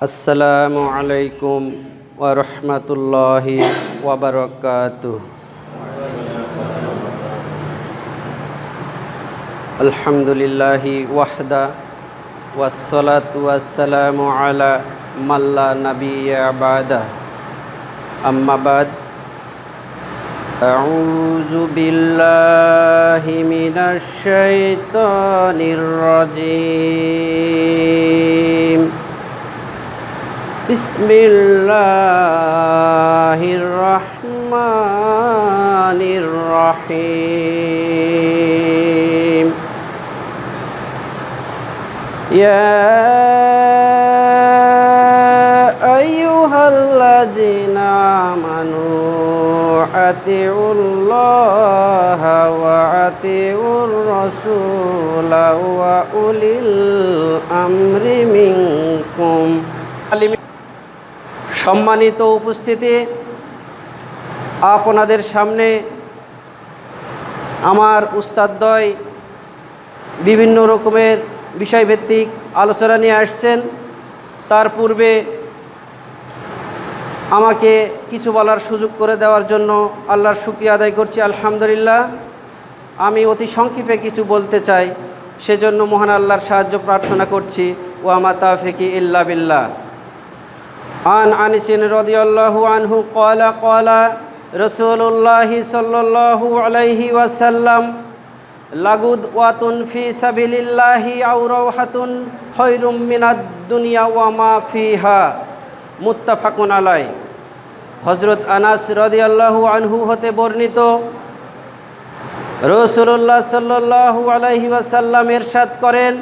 আসসালামু আলাইকুম ওরহমতুল্লাহি ওবরকাতু আলহামদুলিল্লাহি ওয়াহদা ওয়াসসালাত ওয়াসসালামু আলা মাল্লা নবিয়া বাদা আম্মা বাদ أعوذ بالله من الشيطان الرجيم بسم الله الرحمن الرحيم يا أيها الذين آمنوا أطيعوا الله وأطيعوا الرسول وأولي الأمر منكم সম্মানিত উপস্থিতি, আপনাদের সামনে আমার উস্তাদদ্বয় বিভিন্ন রকমের বিষয়ভিত্তিক আলোচনা নিয়ে আসছেন। তার পূর্বে আমাকে কিছু বলার সুযোগ করে দেওয়ার জন্য আল্লাহর শুক্রিয়া আদায় করছি, আলহামদুলিল্লাহ। আমি অতি সংক্ষেপে কিছু বলতে চাই, সেজন্য মহান আল্লাহর সাহায্য প্রার্থনা করছি। ও আমা তাফিকি ইল্লা বিল্লাহ। عن أنس رضي الله عنه قال قال رسول الله صلى الله عليه وسلم لغدوة في سبيل الله أو روحة خير من الدنيا وما فيها মুত্তাফাকুন আলাই হজরত আনাস রদিয়াল্লাহু আনহু হতে বর্ণিত রসুল্লাহ সাল্লাহু আলহি ওয়াসাল্লাম এরশাদ করেন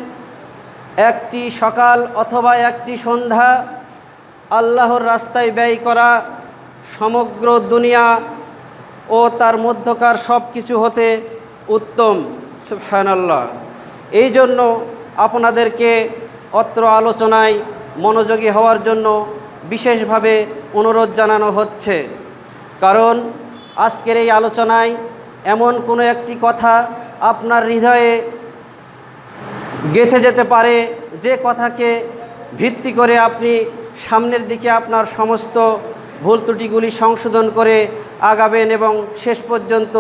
একটি সকাল অথবা একটি সন্ধ্যা আল্লাহর রাস্তায় ব্যয় করা সমগ্র দুনিয়া ও তার মধ্যকার সব কিছু হতে উত্তম। সুফহানাল্লাহ এই জন্য আপনাদেরকে অত্র আলোচনায় মনোযোগী হওয়ার জন্য বিশেষভাবে অনুরোধ জানানো হচ্ছে। কারণ আজকের এই আলোচনায় এমন কোনো একটি কথা আপনার হৃদয়ে গেঁথে যেতে পারে, যে কথাকে ভিত্তি করে আপনি সামনের দিকে আপনার সমস্ত ভুল ত্রুটিগুলি সংশোধন করে আগাবেন এবং শেষ পর্যন্ত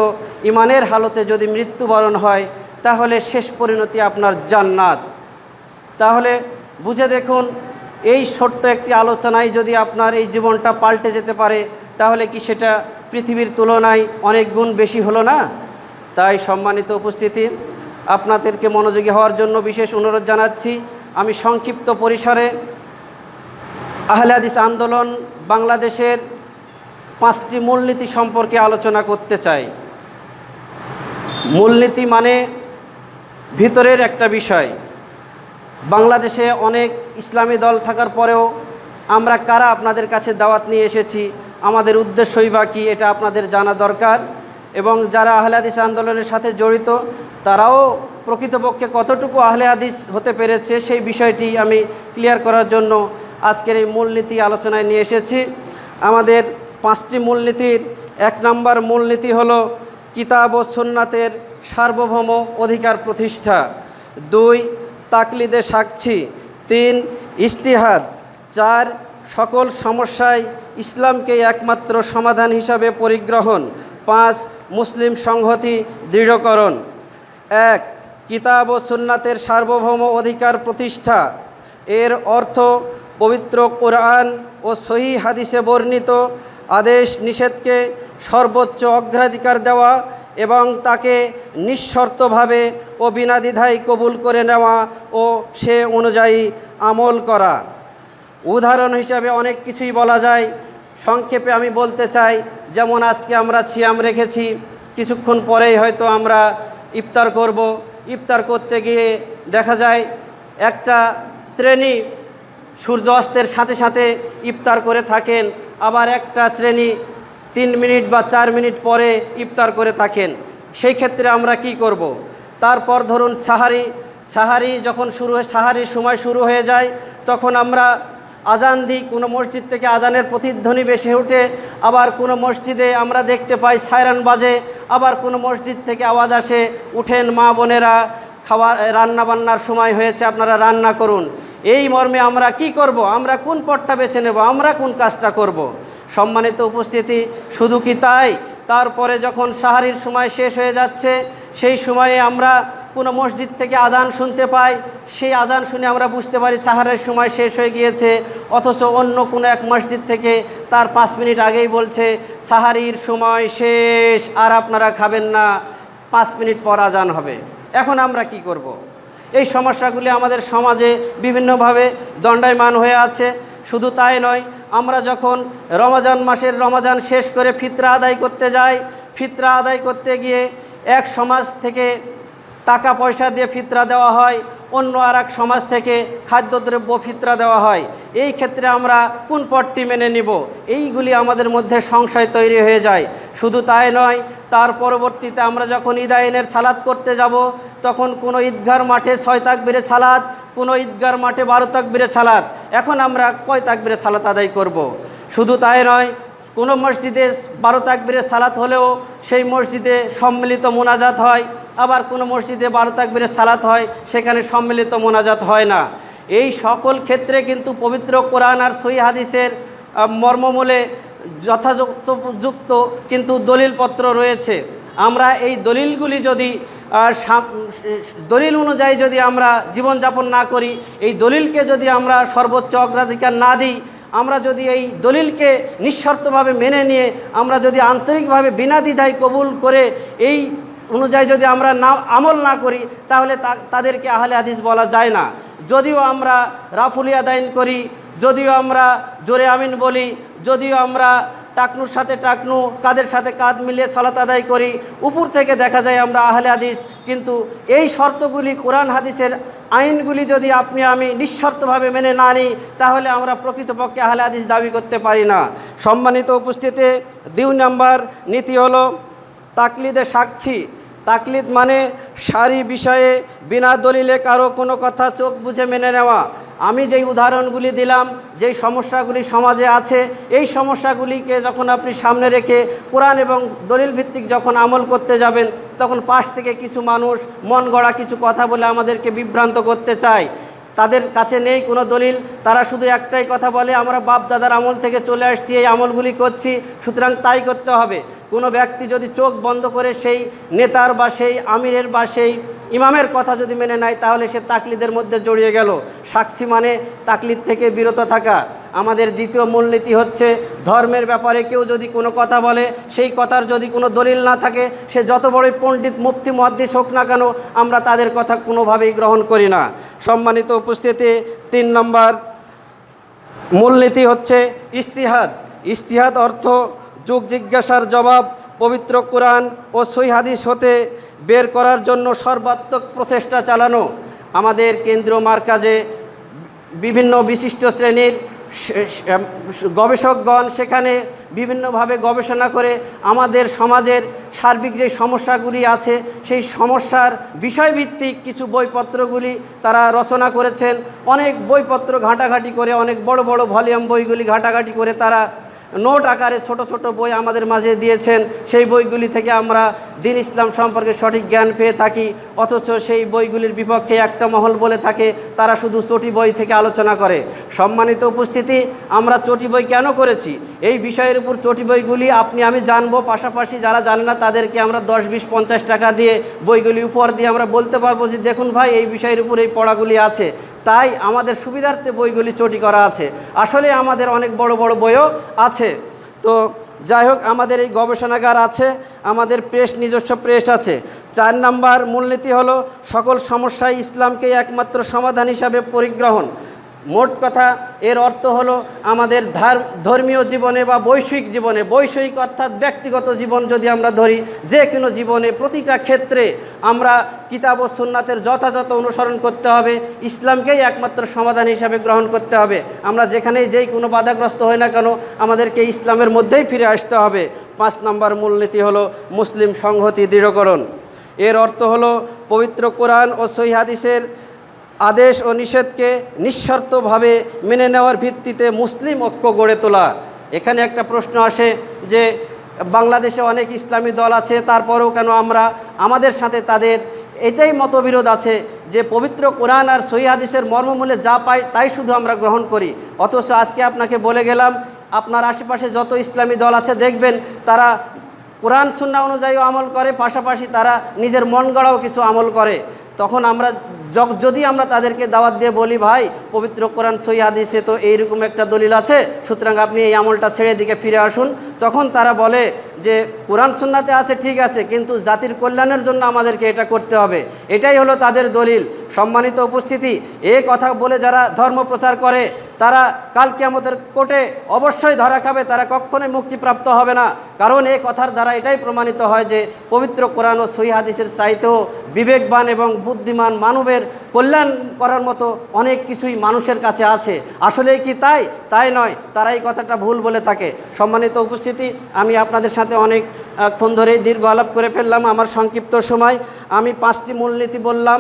ইমানের হালতে যদি মৃত্যুবরণ হয়, তাহলে শেষ পরিণতি আপনার জান্নাত। তাহলে বুঝে দেখুন, এই ছোট্ট একটি আলোচনায় যদি আপনার এই জীবনটা পাল্টে যেতে পারে, তাহলে কি সেটা পৃথিবীর তুলনায় অনেক গুণ বেশি হলো না? তাই সম্মানিত উপস্থিতি, আপনাদেরকে মনোযোগী হওয়ার জন্য বিশেষ অনুরোধ জানাচ্ছি আমি সংক্ষিপ্ত পরিসরে আহলে হাদিস আন্দোলন বাংলাদেশের পাঁচটি মূলনীতি সম্পর্কে আলোচনা করতে চাই। মূলনীতি মানে ভিতরের একটা বিষয়। বাংলাদেশে অনেক ইসলামী দল থাকার পরেও আমরা কারা আপনাদের কাছে দাওয়াত নিয়ে এসেছি, আমাদের উদ্দেশ্যই বা কী এটা আপনাদের জানা দরকার এবং যারা আহলে হাদিস আন্দোলনের সাথে জড়িত, তারাও প্রকৃতপক্ষে কতটুকু আহলে হাদিস হতে পেরেছে সেই বিষয়টি আমি ক্লিয়ার করার জন্য আজকের এই মূলনীতি আলোচনায় নিয়ে এসেছি। আমাদের পাঁচটি মূলনীতির, এক নম্বর মূলনীতি হলো কিতাব ও সুন্নাতের সার্বভৌম অধিকার প্রতিষ্ঠা। দুই, তাকলিদে সাক্ষী। তিন ইস্তিহাদ চার, সকল সমস্যায় ইসলামকে একমাত্র সমাধান হিসাবে পরিগ্রহণ। পাঁচ, মুসলিম সংহতি দৃঢ়করণ। এক কিতাব ও সুন্নাতের সার্বভৌম অধিকার প্রতিষ্ঠা। এর অর্থ, পবিত্র কোরআন ও সহি হাদিসে বর্ণিত আদেশ নিষেধকে সর্বোচ্চ অগ্রাধিকার দেওয়া এবং তাকে নিঃশর্তভাবে ও বিনা দ্বিধায় কবুল করে নেওয়া ও সে অনুযায়ী আমল করা। উদাহরণ হিসাবে অনেক কিছুই বলা যায়। সংক্ষেপে আমি বলতে চাই, যেমন আজকে আমরা সিয়াম রেখেছি, কিছুক্ষণ পরেই হয়তো আমরা ইফতার করব। ইফতার করতে গিয়ে দেখা যায় একটা শ্রেণি সূর্য অস্তের সাথে সাথে ইফতার করে থাকেন, আবার একটা শ্রেণি তিন মিনিট বা চার মিনিট পরে ইফতার করে থাকেন সেই ক্ষেত্রে আমরা কি করব। তারপর ধরুন সাহারি সাহারি যখন শুরু হয়, সাহারির সময় শুরু হয়ে যায়, তখন আমরা আজান দিই, কোনো মসজিদ থেকে আজানের প্রতিধ্বনি বেশি ওঠে, আবার কোনো মসজিদে আমরা দেখতে পাই সায়রান বাজে, আবার কোনো মসজিদ থেকে আওয়াজ আসে, উঠেন মা বোনেরা খাওয়ার রান্না বান্নার সময় হয়েছে, আপনারা রান্না করুন। এই মর্মে আমরা কি করব? আমরা কোন পথটা বেছে নেব? আমরা কোন কাজটা করব। সম্মানিত উপস্থিতি, শুধু কি তাই? তারপরে যখন সাহারির সময় শেষ হয়ে যাচ্ছে, সেই সময়ে আমরা কোনো মসজিদ থেকে আজান শুনতে পাই সেই আজান শুনে আমরা বুঝতে পারি চাহারের সময় শেষ হয়ে গিয়েছে। অথচ অন্য কোনো এক মসজিদ থেকে তার পাঁচ মিনিট আগেই বলছে সাহারির সময় শেষ, আর আপনারা খাবেন না। পাঁচ মিনিট পর আজান হবে। এখন আমরা কি করব। এই সমস্যাগুলি আমাদের সমাজে বিভিন্নভাবে দণ্ডায়মান হয়ে আছে। শুধু তাই নয়, আমরা যখন রমজান মাসের রমজান শেষ করে ফিতরা আদায় করতে যাই, ফিতরা আদায় করতে গিয়ে এক সমাজ থেকে টাকা পয়সা দিয়ে ফিতরা দেওয়া হয়, অন্য আর সমাজ থেকে খাদ্যদ্রব্য ফিতরা দেওয়া হয়। এই ক্ষেত্রে আমরা কোন পটটি মেনে নিব? এইগুলি আমাদের মধ্যে সংশয় তৈরি হয়ে যায়। শুধু তাই নয়, তার পরবর্তীতে আমরা যখন ঈদাইনের সালাদ করতে যাব, তখন কোনো ঈদগার মাঠে ছয় তাক তাকবিরে ছালাদ কোনো ঈদগার মাঠে বারো তাক তাকবিরে ছালাদ এখন আমরা কয় তাকবিরে ছালাত আদায় করব। শুধু তাই নয় কোনো মসজিদে বারো তাকবিরের সালাত হলেও সেই মসজিদে সম্মিলিত মোনাজাত হয়। আবার কোনো মসজিদে বারো তাকবিরের সালাত হয়, সেখানে সম্মিলিত মোনাজাত হয় না। এই সকল ক্ষেত্রে কিন্তু পবিত্র কোরআন আর সই হাদিসের মর্মমূলে যথাযথ যুক্ত কিন্তু দলিলপত্র রয়েছে। আমরা এই দলিলগুলি যদি দলিল অনুযায়ী যদি আমরা জীবনযাপন না করি, এই দলিলকে যদি আমরা সর্বোচ্চ অগ্রাধিকার না দিই আমরা যদি এই দলিলকে নিঃশর্তভাবে মেনে নিয়ে আমরা যদি আন্তরিকভাবে বিনা দ্বিধায় কবুল করে এই অনুযায়ী যদি আমরা না, আমল না করি, তাহলে তাদেরকে আহলে হাদিস বলা যায় না। যদিও আমরা রাফুলিয়া দাইন করি, যদিও আমরা জোরে আমিন বলি, যদিও আমরা টাকনুর সাথে টাকনু, কাদের সাথে কাঁধ মিলিয়ে সলাত আদায় করি উপর থেকে দেখা যায় আমরা আহলে হাদিস, কিন্তু এই শর্তগুলি কোরআন হাদিসের আইনগুলি যদি আপনি আমি নিঃশর্তভাবে মেনে না নিই, তাহলে আমরা প্রকৃতপক্ষে আহলে হাদিস দাবি করতে পারি না। সম্মানিত উপস্থিতি দুই নাম্বার, নীতি হলো তাকলিদে সাক্ষী। তাকলিদ মানে সারি বিষয়ে, বিনা দলিলে কারও কোনো কথা চোখ বুঝে মেনে নেওয়া। আমি যেই উদাহরণগুলি দিলাম, যেই সমস্যাগুলি সমাজে আছে, এই সমস্যাগুলিকে যখন আপনি সামনে রেখে কোরআন এবং দলিল ভিত্তিক যখন আমল করতে যাবেন, তখন পাশ থেকে কিছু মানুষ মন গড়া কিছু কথা বলে আমাদেরকে বিভ্রান্ত করতে চায়। তাদের কাছে নেই কোনো দলিল, তারা শুধু একটাই কথা বলে, আমরা বাপ দাদার আমল থেকে চলে আসছি, এই আমলগুলি করছি, সুতরাং তাই করতে হবে। কোনো ব্যক্তি যদি চোখ বন্ধ করে সেই নেতার বা সেই আমিরের বা সেই ইমামের কথা যদি মেনে নেয়, তাহলে সে তাকলিদের মধ্যে জড়িয়ে গেল। সাক্ষী মানে তাকলিদ থেকে বিরত থাকা। আমাদের দ্বিতীয় মূলনীতি হচ্ছে ধর্মের ব্যাপারে কেউ যদি কোনো কথা বলে, সেই কথার যদি কোনো দলিল না থাকে, সে যত বড়ই পণ্ডিত, মুফতি, মহাদ্দিস হোক না কেন, আমরা তাদের কথা কোনোভাবেই গ্রহণ করি না। সম্মানিত উপস্থিতি, তিন নম্বর মূলনীতি হচ্ছে ইস্তিহাদ। ইস্তিহাদ অর্থ যুগ জিজ্ঞাসার জবাব, পবিত্র কোরআন ও সই হাদিস হতে বের করার জন্য সর্বাত্মক প্রচেষ্টা চালানো আমাদের কেন্দ্রীয় মার্কাজে বিভিন্ন বিশিষ্ট শ্রেণির গবেষকগণ সেখানে বিভিন্নভাবে গবেষণা করে আমাদের সমাজের সার্বিক যে সমস্যাগুলি আছে, সেই সমস্যার বিষয়ভিত্তিক কিছু বইপত্রগুলি তারা রচনা করেছেন। অনেক বইপত্র ঘাঁটাঘাঁটি করে, অনেক বড় বড় ভলিউম বইগুলি ঘাঁটাঘাঁটি করে তারা নোট আকারে ছোট ছোট বই আমাদের মাঝে দিয়েছেন। সেই বইগুলি থেকে আমরা দিন ইসলাম সম্পর্কে সঠিক জ্ঞান পেয়ে থাকি। অথচ সেই বইগুলির বিপক্ষে একটা মহল বলে থাকে, তারা শুধু চটি বই থেকে আলোচনা করে। সম্মানিত উপস্থিতি, আমরা চটি বই কেন করেছি? এই বিষয়ের উপর চটি বইগুলি আপনি, আমি জানব। পাশাপাশি যারা জানে না, তাদেরকে আমরা দশ, বিশ, পঞ্চাশ টাকা দিয়ে বইগুলি উপহার দিয়ে আমরা বলতে পারব যে, দেখুন ভাই, এই বিষয়ের উপর এই পড়াগুলি আছে। তাই আমাদের সুবিধার্থে বইগুলি চটি করা আছে। আসলে আমাদের অনেক বড় বড় বইও আছে। তো যাই হোক, আমাদের এই গবেষণাগার আছে, আমাদের প্রেস, নিজস্ব প্রেস আছে। চার নাম্বার মূলনীতি হলো, সকল সমস্যায় ইসলামকে একমাত্র সমাধান হিসাবে পরিগ্রহণ। মোট কথা, এর অর্থ হলো আমাদের ধার ধর্মীয় জীবনে বা বৈষয়িক জীবনে বৈষয়িক অর্থাৎ ব্যক্তিগত জীবন যদি আমরা ধরি, যে কোনো জীবনে প্রতিটা ক্ষেত্রে আমরা কিতাব ও সুন্নাতের যথাযথ অনুসরণ করতে হবে, ইসলামকেই একমাত্র সমাধান হিসাবে গ্রহণ করতে হবে। আমরা যেখানেই যেই কোনো বাধাগ্রস্ত হই না কেন, আমাদেরকে ইসলামের মধ্যেই ফিরে আসতে হবে। পাঁচ নম্বর মূলনীতি হলো মুসলিম সংহতি দৃঢ়করণ। এর অর্থ হলো পবিত্র কোরআন ও সহি হাদিসের আদেশ ও নিষেধকে নিঃশর্তভাবে মেনে নেওয়ার ভিত্তিতে মুসলিম ঐক্য গড়ে তোলা। এখানে একটা প্রশ্ন আসে যে, বাংলাদেশে অনেক ইসলামী দল আছে, তারপরেও কেন আমরা, আমাদের সাথে তাদের এটাই মতবিরোধ আছে যে, পবিত্র কোরআন আর সহি হাদিসের মর্মমূলে যা পাই তাই শুধু আমরা গ্রহণ করি। অথচ আজকে আপনাকে বলে গেলাম, আপনার আশেপাশে যত ইসলামী দল আছে দেখবেন, তারা কোরআন সুন্না অনুযায়ী আমল করে, পাশাপাশি তারা নিজের মন গড়াও কিছু আমল করে। তখন আমরা যদি আমরা তাদেরকে দাওয়াত দিয়ে বলি, ভাই, পবিত্র কোরআন সই হাদিসে তো এইরকম একটা দলিল আছে, সুতরাং আপনি এই আমলটা ছেড়ে দিকে ফিরে আসুন। তখন তারা বলে যে, কোরআন সুন্নাতে আছে, ঠিক আছে, কিন্তু জাতির কল্যাণের জন্য আমাদেরকে এটা করতে হবে। এটাই হলো তাদের দলিল। সম্মানিত উপস্থিতি, এ কথা বলে যারা ধর্ম প্রচার করে, তারা কালকে কিয়ামতের কোর্টে অবশ্যই ধরা খাবে, তারা কখনোই মুক্তিপ্রাপ্ত হবে না। কারণ এ কথার দ্বারা এটাই প্রমাণিত হয় যে, পবিত্র কোরআন ও সহি হাদিসের চাইতেও বিবেকবান এবং বুদ্ধিমান মানবের কল্যাণ করার মতো অনেক কিছুই মানুষের কাছে আছে। আসলে কি তাই? তাই নয়। তারা এই কথাটা ভুল বলে থাকে। সম্মানিত উপস্থিতি, আমি আপনাদের সাথে অনেক ক্ষণ ধরেই দীর্ঘ আলাপ করে ফেললাম আমার সংক্ষিপ্ত সময়। আমি পাঁচটি মূলনীতি বললাম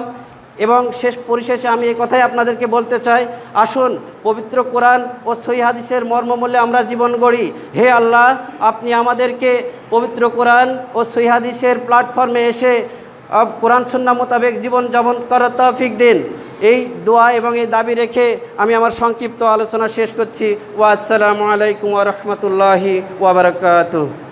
এবং শেষ পরিশেষে আমি এই কথাই আপনাদেরকে বলতে চাই। আসুন, পবিত্র কোরআন ও সহি হাদিসের মর্মমূল্যে আমরা জীবন গড়ি। হে আল্লাহ, আপনি আমাদেরকে পবিত্র কোরআন ও সহি হাদিসের প্ল্যাটফর্মে এসে কোরআন সন্না মোতাবেক জীবন যাপন করার তৌফিক দিন। এই দোয়া এবং এই দাবি রেখে আমি আমার সংক্ষিপ্ত আলোচনা শেষ করছি। ওয়া আসসালামু আলাইকুম রহমতুল্লাহি বারাকাতুহু।